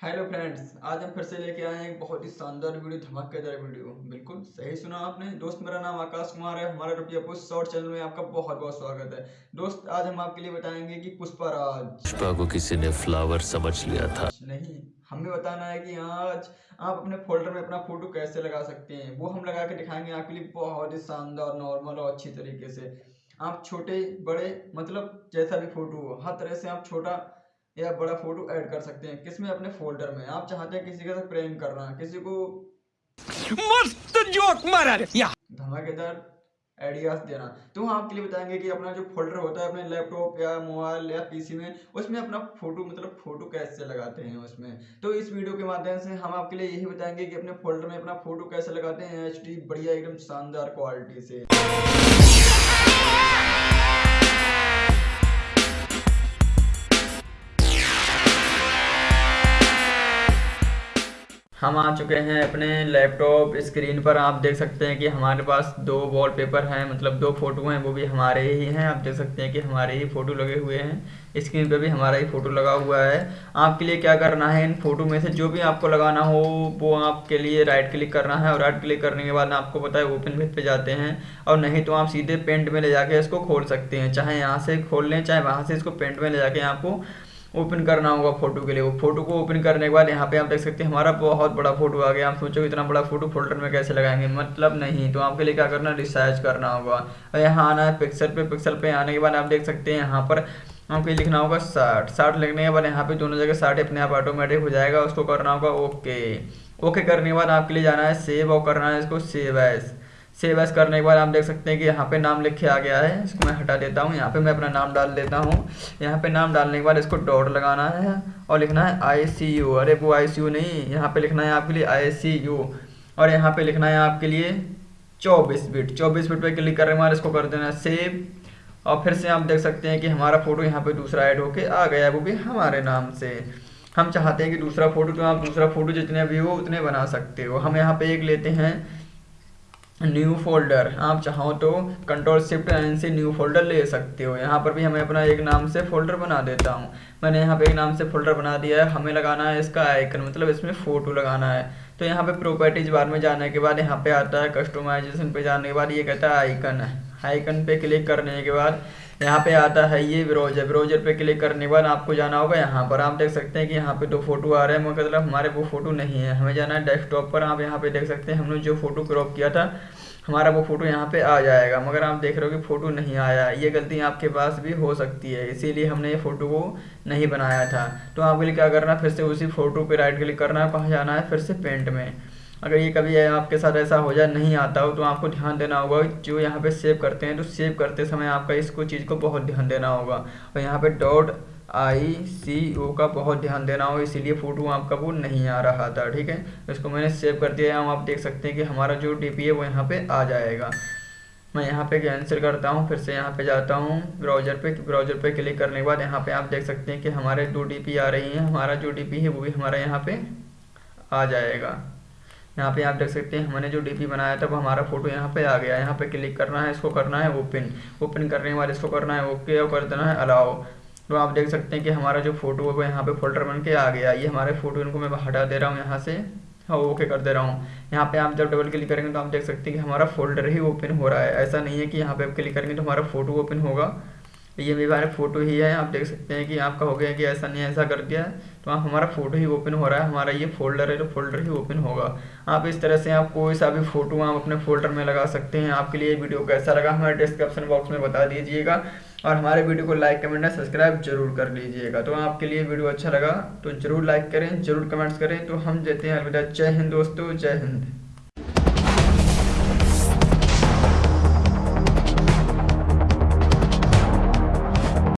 Hello friends आज हम फिर से लेके आए हैं एक बहुत ही शानदार वीडियो धमाकेदार वीडियो। बिल्कुल सही सुना आपने। दोस्त मेरा नाम आकाश कुमार है। हमारे रुपया पुष्प शॉर्ट चैनल में आपका बहुत बहुत स्वागत है। दोस्त आज हम आपके लिए बताएँगे कि पुष्पा राज पुष्पा को किसी ने फ्लावर समझ लिया था। नहीं हमें बताना है कि आज आप अपने फोल्डर में अपना फ़ोटो कैसे लगा सकते हैं? वो हम लगा के दिखाएँगे आपके लिए बहुत ही शानदार नॉर्मल और अच्छी तरीके से। आप छोटे बड़े मतलब जैसा भी फ़ोटो हो हर तरह से आप छोटा या बड़ा फ़ोटो ऐड कर सकते हैं किसमें? अपने फोल्डर में। आप चाहते हैं किसी के साथ प्रेम करना किसी को मस्त जोक मारा रे। या। धमाकेदार आइडियाज़ देना। तो हम आपके लिए बताएँगे कि अपना जो फोल्डर होता है अपने लैपटॉप या मोबाइल या पीसी में उसमें अपना फ़ोटो मतलब फ़ोटो कैसे लगाते हैं उसमें? तो इस वीडियो के माध्यम से हम आपके लिए यही बताएँगे कि अपने फोल्डर में अपना फ़ोटो कैसे लगाते हैं एचडी बढ़िया एकदम शानदार क्वालिटी से। हम आ चुके हैं अपने लैपटॉप स्क्रीन पर। आप देख सकते हैं कि हमारे पास दो वॉलपेपर हैं मतलब दो फ़ोटो हैं, वो भी हमारे ही हैं। आप देख सकते हैं कि हमारे ही फ़ोटो लगे हुए हैं। स्क्रीन पर भी हमारा ही फ़ोटो लगा हुआ है। आपके लिए क्या करना है? इन फ़ोटो में से जो भी आपको लगाना हो, वो आपके लिए राइट क्लिक करना है और राइट क्लिक करने के बाद आपको पता है ओपन विथ पे जाते हैं। और नहीं तो आप सीधे पेंट में ले जाके इसको खोल सकते हैं। चाहे यहाँ से खोल लें, चाहे वहाँ से इसको पेंट में ले जाके आपको ओपन करना होगा फ़ोटो के लिए। वो फ़ोटो को ओपन करने के बाद यहाँ पे आप देख सकते हैं, हमारा बहुत बड़ा फ़ोटो आ गया। आप सोचो इतना बड़ा फ़ोटो फोल्डर में कैसे लगाएँगे? मतलब नहीं। तो आपके लिए क्या करना रिसार्च करना होगा। और यहाँ आना है पिक्सल पे। पिक्सल पे आने के बाद आप देख सकते हैं, यहाँ पर आपको लिखना होगा साठ। साठ लिखने के बाद यहाँ पे दोनों जगह साठ अपने आप ऑटोमेटिक हो जाएगा। उसको करना होगा ओके ओके करने के बाद आपके लिए जाना है सेव और करना है इसको सेव एस सेव एस करने के बाद आप देख सकते हैं कि यहाँ पे नाम लिखे आ गया है। इसको मैं हटा देता हूँ। यहाँ पे मैं अपना नाम डाल देता हूँ। यहाँ पे नाम डालने के बाद इसको डॉट लगाना है और लिखना है आई सी यू अरे वो आई सी यू नहीं, यहाँ पे लिखना है आपके लिए आई सी यू और यहाँ पे लिखना है आपके लिए चौबीस बिट चौबीस बिट पर क्लिक करने के बाद इसको कर देना सेव और फिर से आप देख सकते हैं कि हमारा फ़ोटो यहाँ पे दूसरा ऐड होके आ गया वो भी हमारे नाम से। हम चाहते हैं कि दूसरा फ़ोटो तो आप दूसरा फ़ोटो जितने भी हो उतने बना सकते हो। हम यहाँ पे एक लेते हैं। न्यू फोल्डर आप चाहो तो कंट्रोल शिफ्ट एन से न्यू फोल्डर ले सकते हो। यहाँ पर भी हमें अपना एक नाम से फोल्डर बना देता हूँ। मैंने यहाँ पे एक नाम से फोल्डर बना दिया है। हमें लगाना है इसका आइकन मतलब इसमें फ़ोटो लगाना है। तो यहाँ पे प्रॉपर्टीज़ बार में जाने के बाद यहाँ पे आता है कस्टमाइजेशन पे जाने के बाद ये कहता है आइकन आइकन पे क्लिक करने के बाद यहाँ पे आता है ये ब्राउज़र ब्राउज़र पे क्लिक करने के बाद आपको जाना होगा यहाँ पर। आप देख सकते हैं कि यहाँ पे दो फ़ोटो आ रहे हैं। मतलब हमारे वो फ़ोटो नहीं है। हमें जाना है डेस्कटॉप पर। आप यहाँ पे देख सकते हैं हमने जो फ़ोटो क्रॉप किया था, हमारा वो फ़ोटो यहाँ पे आ जाएगा। मगर आप देख रहे हो कि फ़ोटो नहीं आया। ये गलती आपके पास भी हो सकती है। इसीलिए हमने ये फ़ोटो को नहीं बनाया था। तो आपके लिए क्या करना है? फिर से उसी फ़ोटो पे राइट क्लिक करना है। कहाँ जाना है फिर से पेंट में। अगर ये कभी आपके साथ ऐसा हो जाए, नहीं आता हो तो आपको ध्यान देना होगा जो यहाँ पे सेव करते हैं तो सेव करते समय आपका इसको चीज़ को बहुत ध्यान देना होगा। और यहाँ पे डॉट आई सी ओ का बहुत ध्यान देना हो इसीलिए फ़ोटो आपका वो नहीं आ रहा था, ठीक है? इसको मैंने सेव कर दिया है आप देख सकते हैं कि हमारा जो डीपी है वो यहाँ पर आ जाएगा। मैं यहाँ पे कैंसिल करता हूँ, फिर से यहाँ पे जाता हूँ ब्राउज़र पे ब्राउज़र पे क्लिक करने के बाद यहाँ पे आप देख सकते हैं कि हमारे दो डीपी आ रही हैं, हमारा जो डीपी है वो भी हमारा यहाँ पे आ जाएगा। यहाँ पे आप देख सकते हैं, हमने जो डीपी बनाया था, वो हमारा फ़ोटो यहाँ पे आ गया यहाँ पे क्लिक करना है, इसको करना है ओपन ओपन करने बाद इसको करना है ओके और कर देना है अलाओ तो आप देख सकते हैं कि हमारा जो फ़ोटो है, वो यहाँ पे फोल्डर बन के आ गया। ये हमारे फ़ोटो इनको मैं हटा दे रहा हूँ यहाँ से। हाँ ओके कर दे रहा हूँ। यहाँ पे आप जब डबल क्लिक करेंगे तो आप देख सकते हैं कि हमारा फोल्डर ही ओपन हो रहा है। ऐसा नहीं है कि यहाँ पे आप क्लिक करेंगे तो हमारा फ़ोटो ओपन होगा। ये भी हमारे फ़ोटो ही है, आप देख सकते हैं कि आपका हो गया कि ऐसा नहीं, ऐसा कर दिया। तो आप हमारा फ़ोटो ही ओपन हो रहा है, हमारा ये फोल्डर है तो फोल्डर ही ओपन होगा। आप इस तरह से आप कोई सा भी फ़ोटो आप अपने फोल्डर में लगा सकते हैं। आपके लिए वीडियो कैसा लगा हमारे डिस्क्रिप्शन बॉक्स में बता दीजिएगा। और हमारे वीडियो को लाइक कमेंट और सब्सक्राइब ज़रूर कर लीजिएगा। तो आपके लिए वीडियो अच्छा लगा तो ज़रूर लाइक करें, ज़रूर कमेंट्स करें। तो हम देते हैं अलविदा। जय हिंद दोस्तों, जय हिंद।